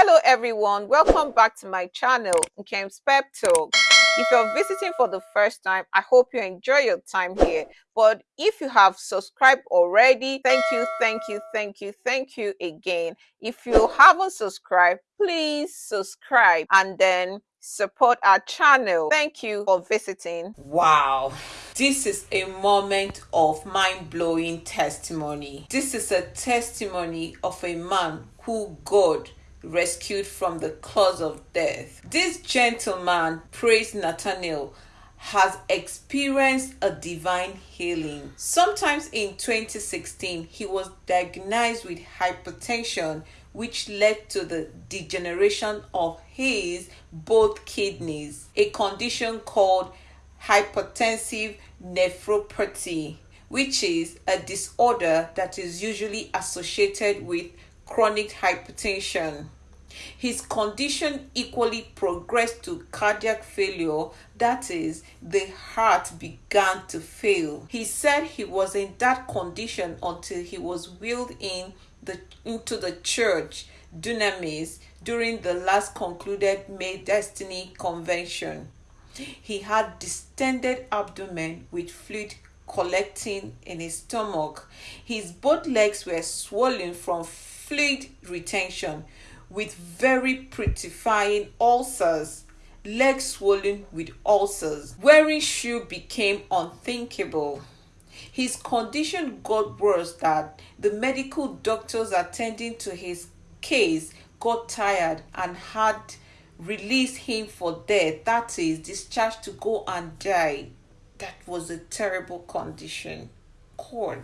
Hello everyone, welcome back to my channel, Nkem's Pep Talk. If you're visiting for the first time, I hope you enjoy your time here. But if you have subscribed already, thank you, thank you, thank you, thank you again. If you haven't subscribed, please subscribe and then support our channel. Thank you for visiting. Wow. This is a moment of mind-blowing testimony. This is a testimony of a man who God rescued from the claws of death. This gentleman, praise Nathaniel, has experienced a divine healing. Sometimes in 2016, he was diagnosed with hypertension, which led to the degeneration of his both kidneys, a condition called hypertensive nephropathy, which is a disorder that is usually associated with chronic hypertension. His condition equally progressed to cardiac failure, that is, the heart began to fail. He said he was in that condition until he was wheeled in the, into the church, Dunamis, during the last concluded May Destiny Convention. He had distended abdomen with fluid collecting in his stomach. His both legs were swollen from fluid retention with very putrefying ulcers, legs swollen with ulcers. Wearing shoe became unthinkable. His condition got worse that the medical doctors attending to his case got tired and had released him for death. That is, discharged to go and die. That was a terrible condition. God.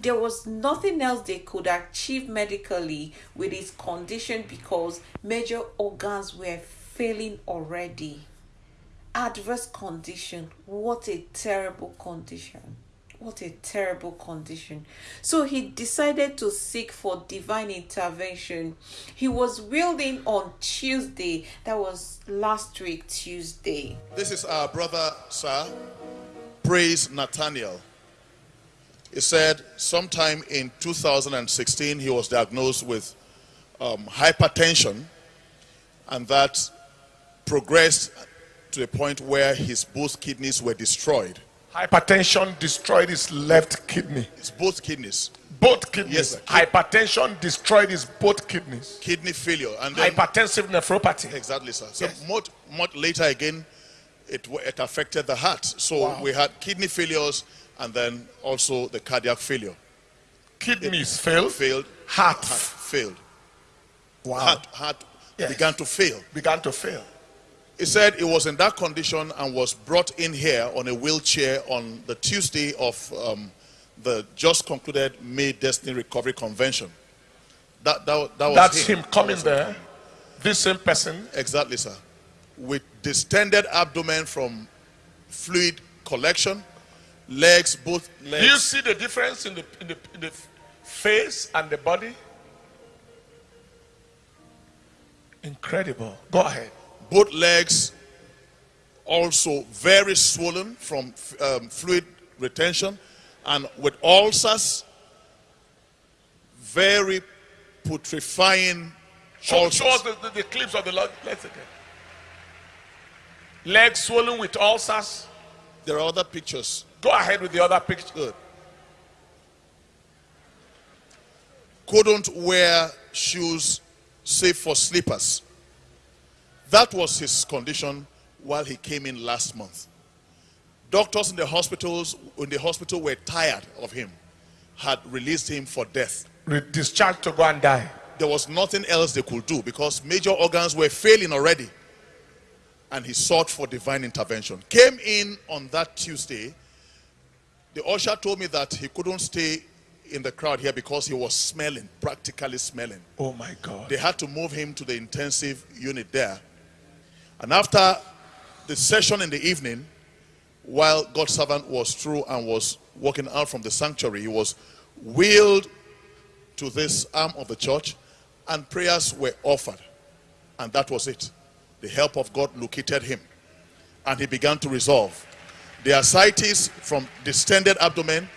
There was nothing else they could achieve medically with his condition because major organs were failing already. Adverse condition. What a terrible condition. What a terrible condition. So he decided to seek for divine intervention. He was wielding on Tuesday. That was last week, Tuesday. This is our brother, sir. Praise Nathaniel. He said sometime in 2016 he was diagnosed with um, hypertension and that progressed to a point where his both kidneys were destroyed. Hypertension destroyed his left kidney. His both kidneys. Both kidneys. Yes, sir. Hypertension destroyed his both kidneys. Kidney failure. And then, Hypertensive nephropathy. exactly, sir. So Yes. much, much later again, it, it affected the heart. So Wow. we had kidney failures and then also the cardiac failure. Kidneys failed. Failed. Heart Heart failed. wow. Heart, heart Yes. began to fail. began to fail. He said he was in that condition and was brought in here on a wheelchair on the Tuesday of um, the just concluded May Destiny Recovery Convention. That, that, that was That's him That coming was there. This same person. Exactly, sir. With distended abdomen from fluid collection, legs, both legs. Do you see the difference in the, in the, in the face and the body? Incredible. Go ahead. both legs also very swollen from um, fluid retention and with ulcers very putrefying Show, ulcers. show us the, the, the clips of the leg. Let's again. Legs swollen with ulcers. there are other pictures Go ahead with the other picture. couldn't wear shoes save for slippers that was his condition while he came in last month doctors in the hospitals in the hospital were tired of him had released him for death Re- discharged to go and die. there was nothing else they could do because major organs were failing already. And he sought for divine intervention. Came in on that Tuesday. The usher told me that he couldn't stay in the crowd here because he was smelling, practically smelling. Oh my God. They had to move him to the intensive unit there. And after the session in the evening, while God's servant was through and was walking out from the sanctuary, he was wheeled to this arm of the church and prayers were offered. And that was it. The help of God located him and he began to resolve. The ascites from distended abdomen,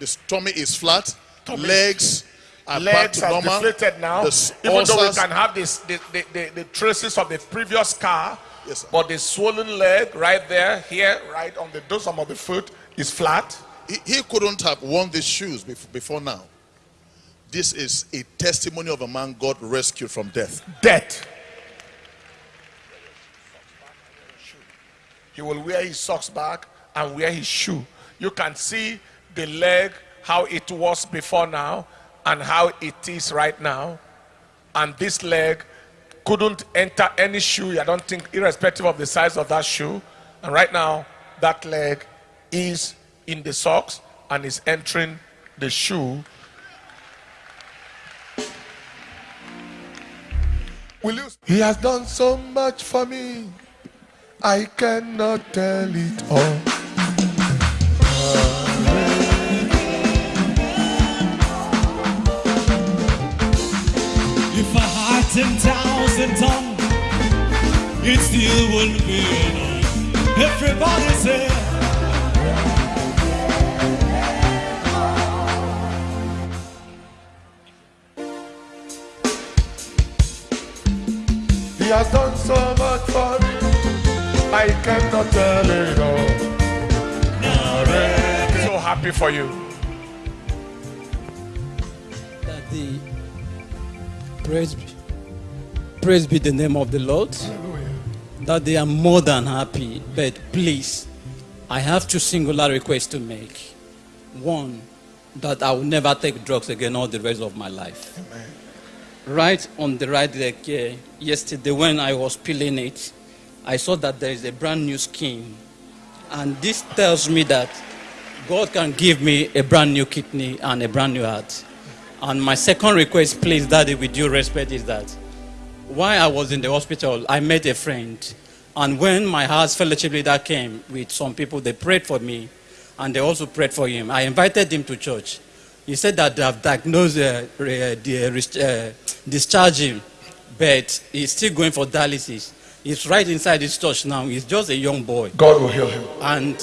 the stomach is flat, Tummy. legs are back Legs to are normal. deflated now. The Even though we can have this, the, the, the, the traces of the previous scar, Yes, sir. but the swollen leg right there, here, right on the dorsum of the foot, is flat. He, he couldn't have worn these shoes before, before now. This is a testimony of a man God rescued from death. Death. He will wear his socks back and wear his shoe. You can see the leg, how it was before now, and how it is right now. And this leg couldn't enter any shoe, I don't think, irrespective of the size of that shoe. And right now, that leg is in the socks and is entering the shoe. Will you? He has done so much for me. I cannot tell it all. If I had 10,000 tongues, it still wouldn't be enough. Everybody say, He has done so much for me. I cannot tell it all. So happy for you. that the praise be, praise be the name of the Lord. That they are more than happy. But please, I have two singular requests to make. One, that I will never take drugs again all the rest of my life. Right on the right leg here, yesterday when I was peeling it, I saw that there is a brand new skin. And this tells me that God can give me a brand new kidney and a brand new heart. And my second request, please, Daddy, with due respect, is that while I was in the hospital, I met a friend. And when my heart's fellowship leader came with some people, they prayed for me and they also prayed for him. I invited him to church. He said that they have diagnosed uh, the, uh, discharged him, but he's still going for dialysis. He's right inside his church now. He's just a young boy. God will heal him. And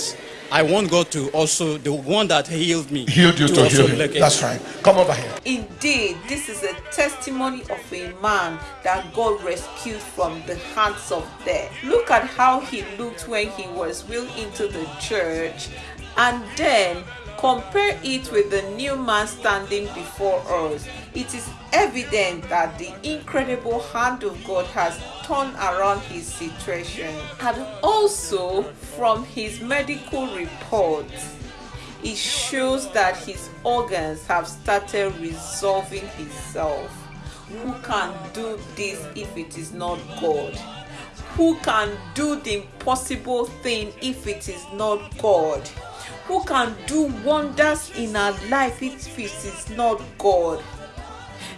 I want God to also, the one that healed me, Healed you to also heal him. look at- That's right. Come over here. Indeed, this is a testimony of a man that God rescued from the hands of death. Look at how he looked when he was wheeled into the church, and then compare it with the new man standing before us. It is evident that the incredible hand of God has turned around his situation, and also from his medical reports it shows that his organs have started resolving itself. Who can do this if it is not God? Who can do the impossible thing if it is not God? Who can do wonders in our life if it is not God?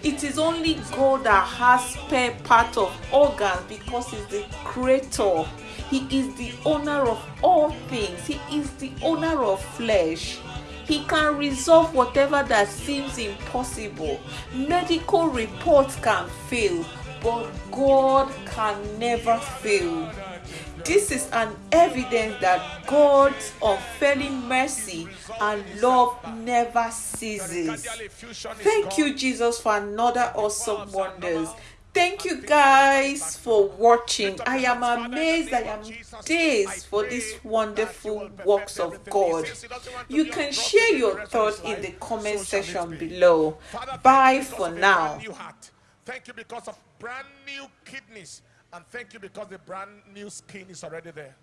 It is only God that has spare part of organs because He's the creator. He is the owner of all things. He is the owner of flesh. He can resolve whatever that seems impossible. Medical reports can fail, but God can never fail. This is an evidence that God's unfailing mercy and love never ceases. Thank you, Jesus, for another awesome wonders. Thank you guys for watching. I am amazed. I am dazed for these wonderful works of God. You can share your thoughts in the comment section below. Bye for now. Thank you because of brand new kidneys. And thank you because the brand new skin is already there.